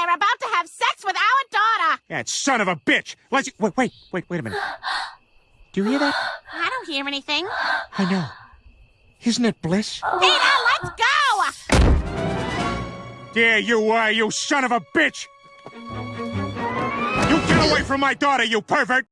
They're about to have sex with our daughter. That son of a bitch. Let's... Wait, wait, wait, wait a minute. Do you hear that? I don't hear anything. I know. Isn't it bliss? Peter, let's go! There you are, you son of a bitch! You get away from my daughter, you pervert!